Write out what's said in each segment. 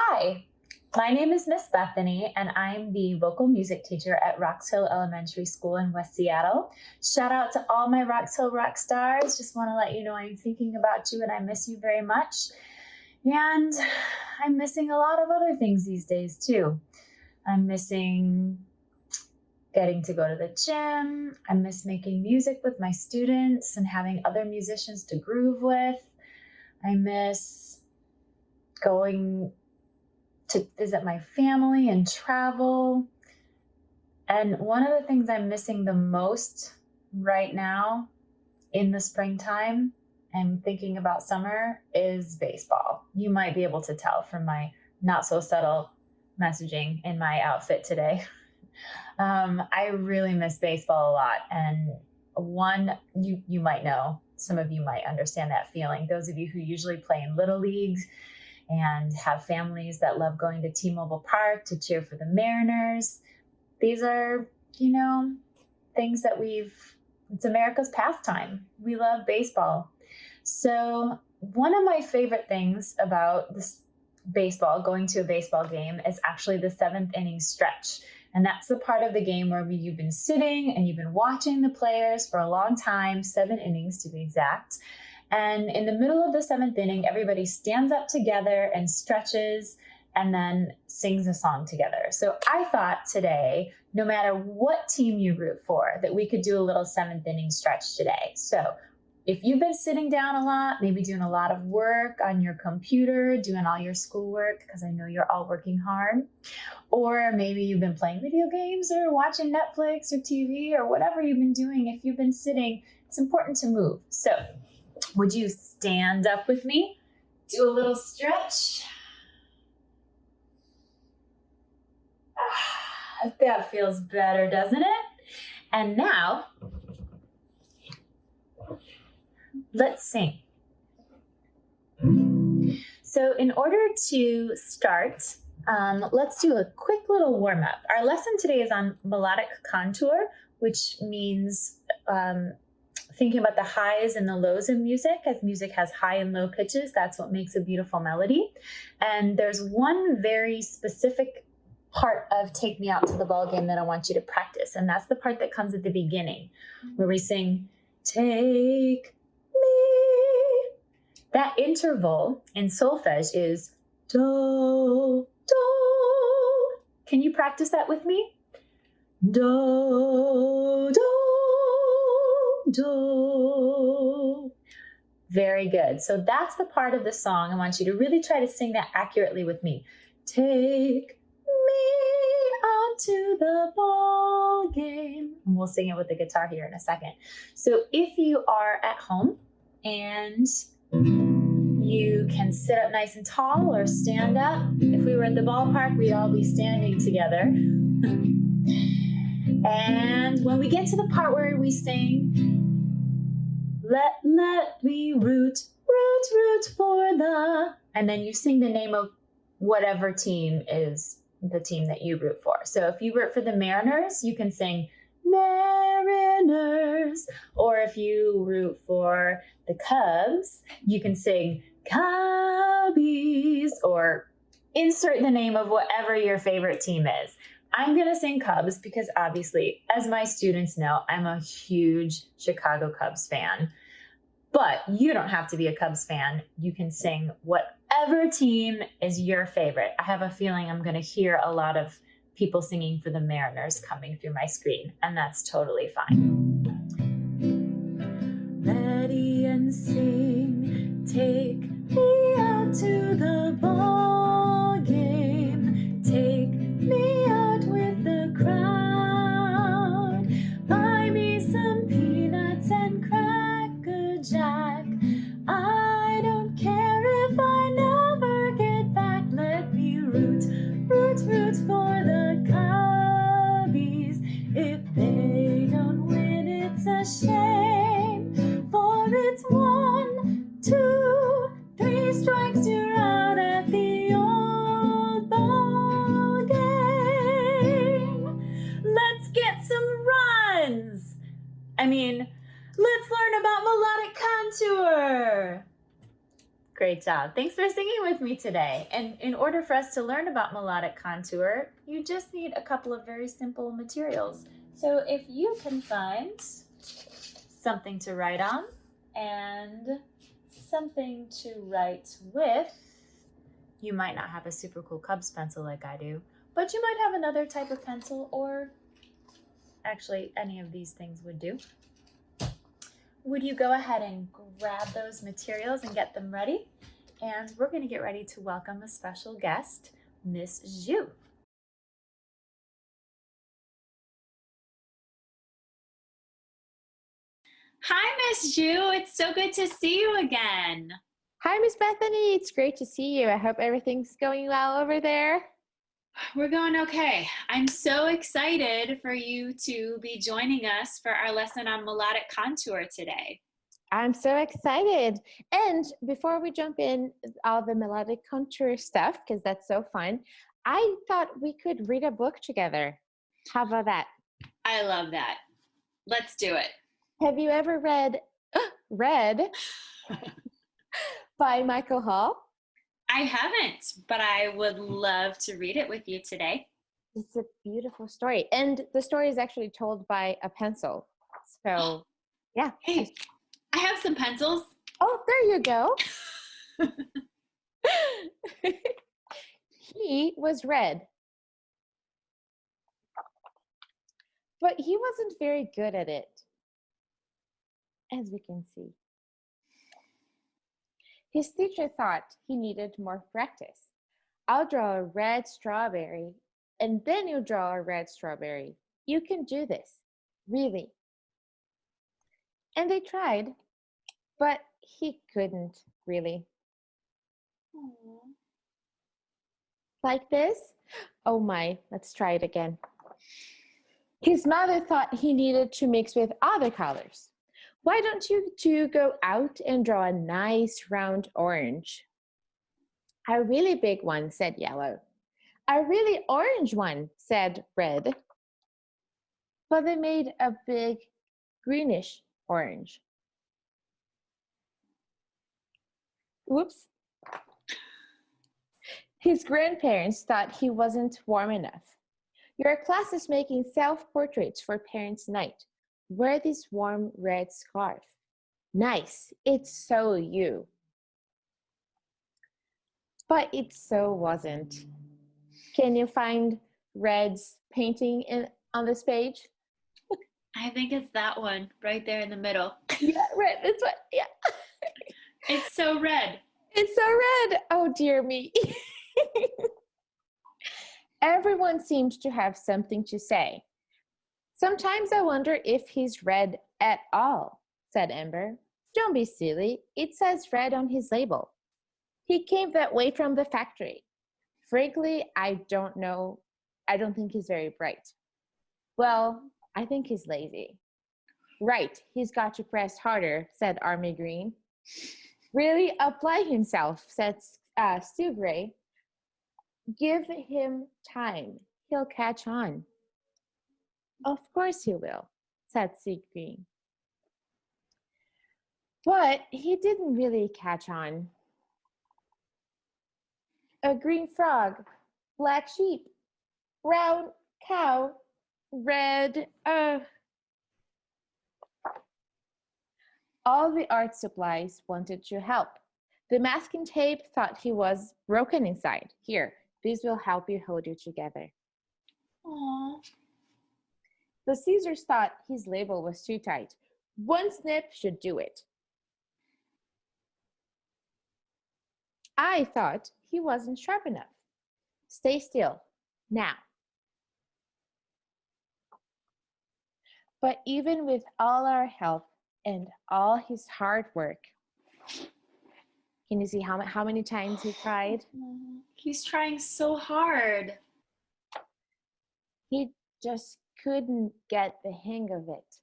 Hi, my name is Miss Bethany, and I'm the vocal music teacher at Roxhill Elementary School in West Seattle. Shout out to all my Roxhill rock stars. Just want to let you know I'm thinking about you and I miss you very much. And I'm missing a lot of other things these days too. I'm missing getting to go to the gym. I miss making music with my students and having other musicians to groove with. I miss going to visit my family and travel. And one of the things I'm missing the most right now in the springtime and thinking about summer is baseball. You might be able to tell from my not so subtle messaging in my outfit today. Um, I really miss baseball a lot. And one, you, you might know, some of you might understand that feeling. Those of you who usually play in little leagues and have families that love going to T-Mobile Park to cheer for the Mariners. These are, you know, things that we've, it's America's pastime. We love baseball. So one of my favorite things about this baseball, going to a baseball game, is actually the seventh inning stretch. And that's the part of the game where you've been sitting and you've been watching the players for a long time, seven innings to be exact. And in the middle of the seventh inning, everybody stands up together and stretches and then sings a song together. So I thought today, no matter what team you root for, that we could do a little seventh inning stretch today. So if you've been sitting down a lot, maybe doing a lot of work on your computer, doing all your schoolwork, because I know you're all working hard, or maybe you've been playing video games or watching Netflix or TV or whatever you've been doing, if you've been sitting, it's important to move. So would you stand up with me? Do a little stretch. Ah, that feels better, doesn't it? And now, let's sing. So in order to start, um, let's do a quick little warm up. Our lesson today is on melodic contour, which means um, thinking about the highs and the lows in music. As music has high and low pitches that's what makes a beautiful melody. And there's one very specific part of take me out to the ball game that i want you to practice and that's the part that comes at the beginning where we sing take me. That interval in solfege is do do. Can you practice that with me? Do do do. Very good. So that's the part of the song. I want you to really try to sing that accurately with me. Take me out to the ball game. And we'll sing it with the guitar here in a second. So if you are at home and you can sit up nice and tall or stand up. If we were at the ballpark, we'd all be standing together. and when we get to the part where we sing, let, let me root, root, root for the, and then you sing the name of whatever team is the team that you root for. So if you root for the Mariners, you can sing Mariners. Or if you root for the Cubs, you can sing Cubbies or insert the name of whatever your favorite team is. I'm going to sing Cubs because obviously, as my students know, I'm a huge Chicago Cubs fan. But you don't have to be a Cubs fan. You can sing whatever team is your favorite. I have a feeling I'm going to hear a lot of people singing for the Mariners coming through my screen, and that's totally fine. Ready and sing, take me out to the ball I mean, let's learn about melodic contour. Great job. Thanks for singing with me today. And in order for us to learn about melodic contour, you just need a couple of very simple materials. So if you can find something to write on and something to write with, you might not have a super cool Cubs pencil like I do, but you might have another type of pencil or actually any of these things would do. Would you go ahead and grab those materials and get them ready? And we're going to get ready to welcome a special guest, Miss Zhu. Hi, Miss Zhu. It's so good to see you again. Hi, Miss Bethany. It's great to see you. I hope everything's going well over there. We're going okay. I'm so excited for you to be joining us for our lesson on melodic contour today. I'm so excited. And before we jump in all the melodic contour stuff, because that's so fun, I thought we could read a book together. How about that? I love that. Let's do it. Have you ever Red read by Michael Hall? I haven't, but I would love to read it with you today. It's a beautiful story. And the story is actually told by a pencil. So, yeah. Hey, I have some pencils. Oh, there you go. he was red. But he wasn't very good at it, as we can see. His teacher thought he needed more practice. I'll draw a red strawberry, and then you draw a red strawberry. You can do this, really. And they tried, but he couldn't really. Aww. Like this? Oh my, let's try it again. His mother thought he needed to mix with other colors. Why don't you two go out and draw a nice round orange? A really big one, said yellow. A really orange one, said red. But they made a big greenish orange. Whoops. His grandparents thought he wasn't warm enough. Your class is making self-portraits for parents' night. Wear this warm red scarf. Nice, it's so you. But it so wasn't. Can you find Red's painting in, on this page? I think it's that one right there in the middle. Yeah, red. It's what? Yeah. It's so red. It's so red. Oh dear me. Everyone seemed to have something to say. Sometimes I wonder if he's red at all, said Amber. Don't be silly. It says red on his label. He came that way from the factory. Frankly, I don't know. I don't think he's very bright. Well, I think he's lazy. Right, he's got to press harder, said Army Green. Really apply himself, said uh, Stu Gray. Give him time. He'll catch on. Of course he will, said Green. But he didn't really catch on. A green frog, black sheep, brown cow, red, uh, all the art supplies wanted to help. The masking tape thought he was broken inside. Here, this will help you hold you together. Aww. The scissors thought his label was too tight. One snip should do it. I thought he wasn't sharp enough. Stay still, now. But even with all our help and all his hard work, can you see how, how many times he tried? He's trying so hard. He just couldn't get the hang of it.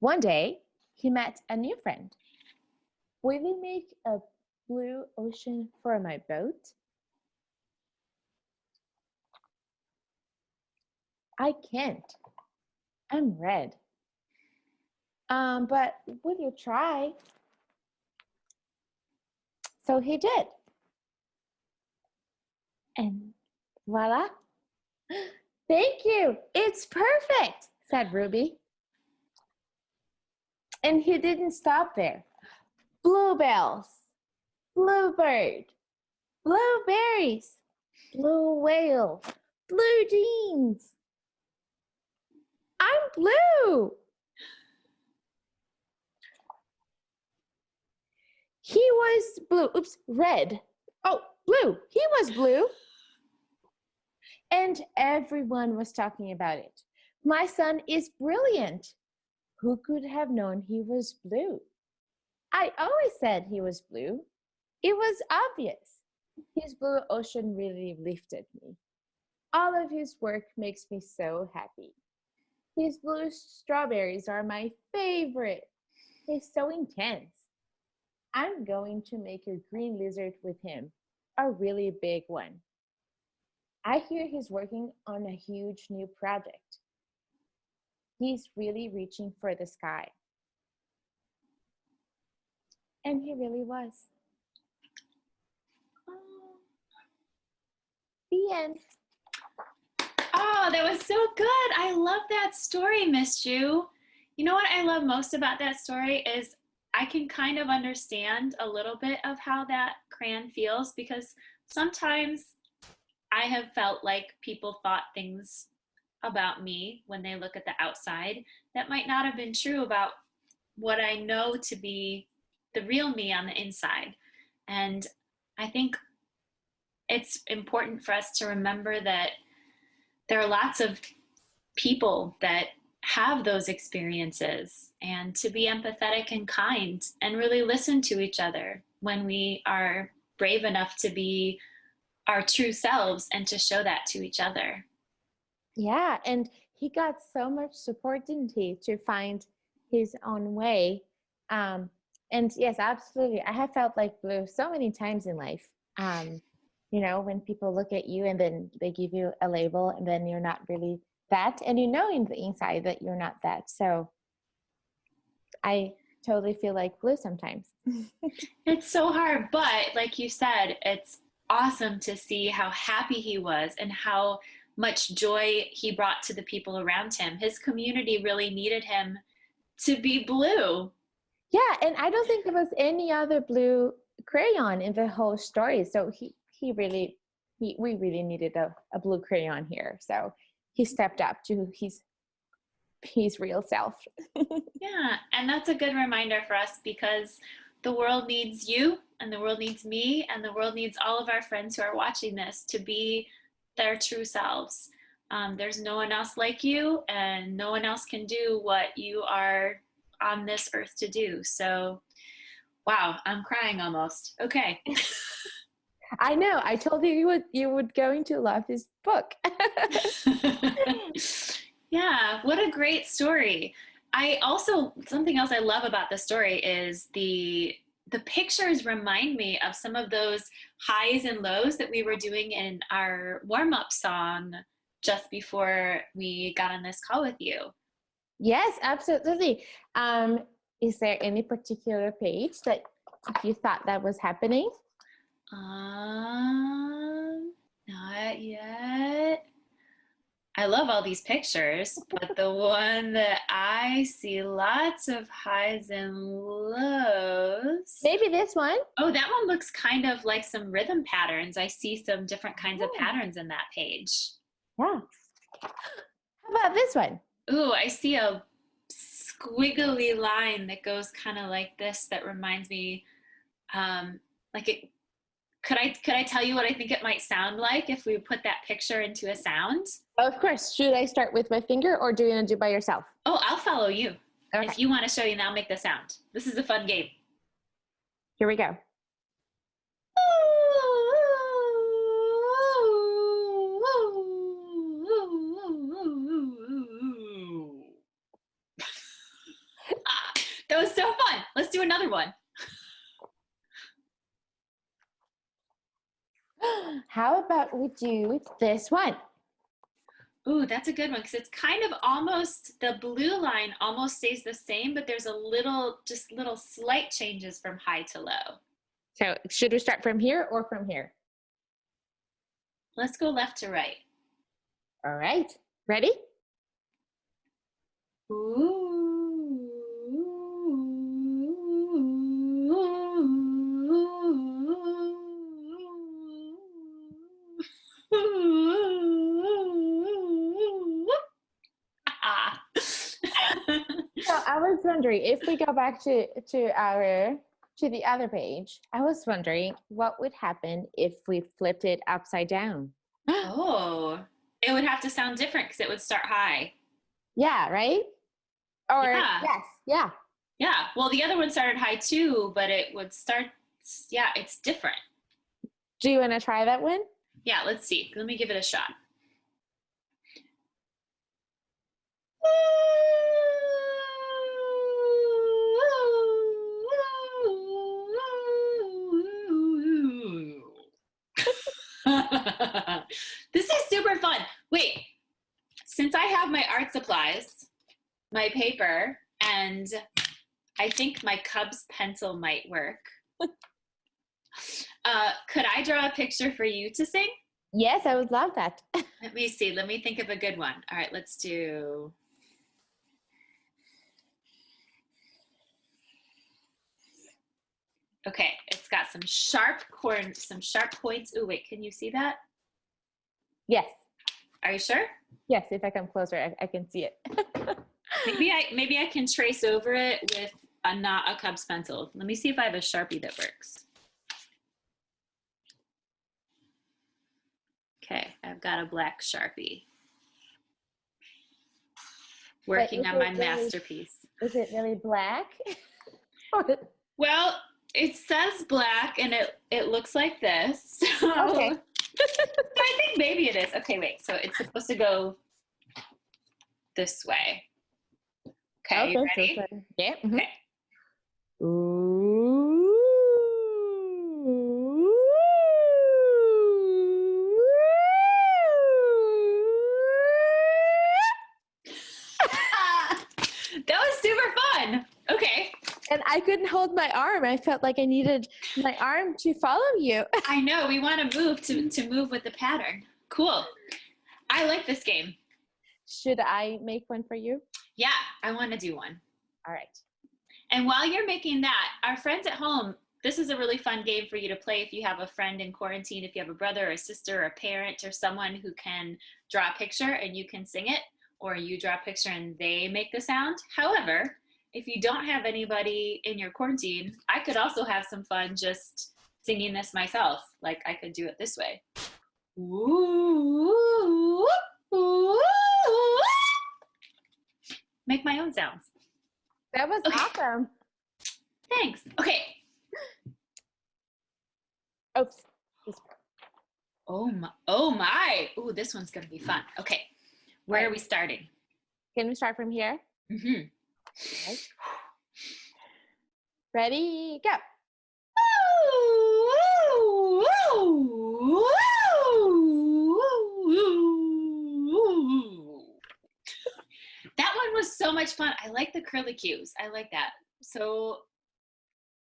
One day, he met a new friend. Will you make a blue ocean for my boat? I can't. I'm red. Um, but will you try? So he did. And voila. Thank you. It's perfect, said Ruby. And he didn't stop there. Bluebells, bluebird, blueberries, blue whale, blue jeans. I'm blue. He was blue. Oops, red. Oh, blue. He was blue. And everyone was talking about it. My son is brilliant. Who could have known he was blue? I always said he was blue. It was obvious. His blue ocean really lifted me. All of his work makes me so happy. His blue strawberries are my favorite. He's so intense. I'm going to make a green lizard with him, a really big one. I hear he's working on a huge new project. He's really reaching for the sky. And he really was. Oh. The end. Oh, that was so good. I love that story, Miss Ju. You know what I love most about that story is I can kind of understand a little bit of how that crayon feels because sometimes I have felt like people thought things about me when they look at the outside that might not have been true about what I know to be the real me on the inside. And I think it's important for us to remember that there are lots of people that have those experiences and to be empathetic and kind and really listen to each other when we are brave enough to be our true selves and to show that to each other. Yeah, and he got so much support, didn't he, to find his own way. Um, and yes, absolutely. I have felt like blue so many times in life. Um, you know, when people look at you and then they give you a label and then you're not really that, and you know in the inside that you're not that. So I totally feel like blue sometimes. it's so hard, but like you said, it's awesome to see how happy he was and how much joy he brought to the people around him. His community really needed him to be blue. Yeah, and I don't think there was any other blue crayon in the whole story. So he he really he, we really needed a, a blue crayon here. So he stepped up to his his real self. yeah, and that's a good reminder for us because the world needs you and the world needs me and the world needs all of our friends who are watching this to be their true selves. Um, there's no one else like you and no one else can do what you are on this earth to do. So, wow, I'm crying almost. Okay. I know. I told you you would you would going to love this book. yeah, what a great story. I also something else I love about the story is the the pictures remind me of some of those highs and lows that we were doing in our warm-up song just before we got on this call with you. Yes, absolutely. Um, is there any particular page that you thought that was happening? Um, not yet. I love all these pictures, but the one that I see lots of highs and lows. Maybe this one. Oh, that one looks kind of like some rhythm patterns. I see some different kinds oh. of patterns in that page. Yeah. How about this one? Ooh, I see a squiggly line that goes kind of like this that reminds me um, like it could I could I tell you what I think it might sound like if we put that picture into a sound? Of course. Should I start with my finger or do you want to do by yourself? Oh, I'll follow you. Okay. If you want to show you, and I'll make the sound. This is a fun game. Here we go. Ah, that was so fun. Let's do another one. How about we do this one? Ooh, that's a good one because it's kind of almost the blue line almost stays the same, but there's a little, just little slight changes from high to low. So should we start from here or from here? Let's go left to right. All right. Ready? So I was wondering if we go back to to our to the other page. I was wondering what would happen if we flipped it upside down. oh, it would have to sound different because it would start high. Yeah, right? Or Yeah. yes, yeah. Yeah. Well, the other one started high too, but it would start. Yeah, it's different. Do you want to try that one? Yeah, let's see. Let me give it a shot. this is super fun. Wait, since I have my art supplies, my paper, and I think my Cubs pencil might work. Uh, could I draw a picture for you to sing? Yes, I would love that. Let me see. Let me think of a good one. All right, let's do. Okay, it's got some sharp corn, some sharp points. Ooh, wait, can you see that? yes. Are you sure? Yes, if I come closer, I, I can see it. Maybe I maybe I can trace over it with a not a Cubs pencil. Let me see if I have a Sharpie that works. Okay, I've got a black Sharpie. Working on my really- masterpiece. Is it really black? Well, it says black and it it looks like this. So Okay. I think maybe it is. Okay, wait. So it's supposed to go this way. Okay, you ready? it's like- yeah. mhm. Okay. that was super fun. Okay. And I couldn't hold my arm. I felt like I needed my arm to follow you. I know we want to move to to move with the pattern. Cool. I like this game. Should I make one for you? Yeah, I want to do one. All right. And while you're making that, our friends at home, this is a really fun game for you to play if you have a friend in quarantine, if you have a brother or a sister or a parent or someone who can draw a picture and you can sing it, or you draw a picture and they make the sound. However, if you don't have anybody in your quarantine, I could also have some fun just singing this myself. Like I could do it this way. Ooh, ooh, ooh. Make my own sounds. That was Okay. awesome. Thanks. Okay. Oops. Oh my. Oh my. Ooh, this one's gonna be fun. Okay. Where are we starting? Can we start from here? Mm-hmm. Ready, go. That one was so much fun. I like the curly cues. I like that. So,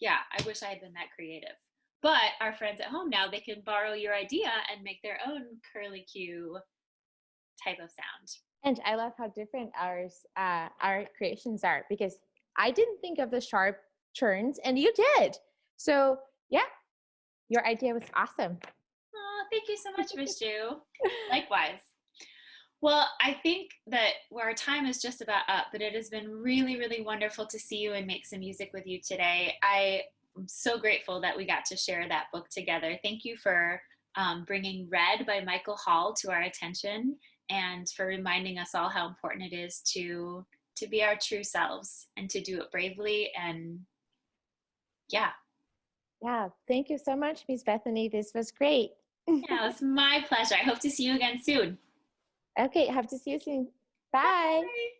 yeah, I wish I had been that creative. But our friends at home now, they can borrow your idea and make their own curly cue type of sound. And I love how different ours, uh, our creations are because I didn't think of the sharp turns and you did. So yeah, your idea was awesome. Oh, thank you so much, Miss Ju. Likewise. Well, I think that our time is just about up, but it has been really, really wonderful to see you and make some music with you today. I am so grateful that we got to share that book together. Thank you for um, bringing Red by Michael Hall to our attention and for reminding us all how important it is to to be our true selves and to do it bravely and yeah Yeah, thank you so much, Miss Bethany. This was great. yeah it's my pleasure i hope to see you again soon Okay, have to see you soon. Bye. Bye.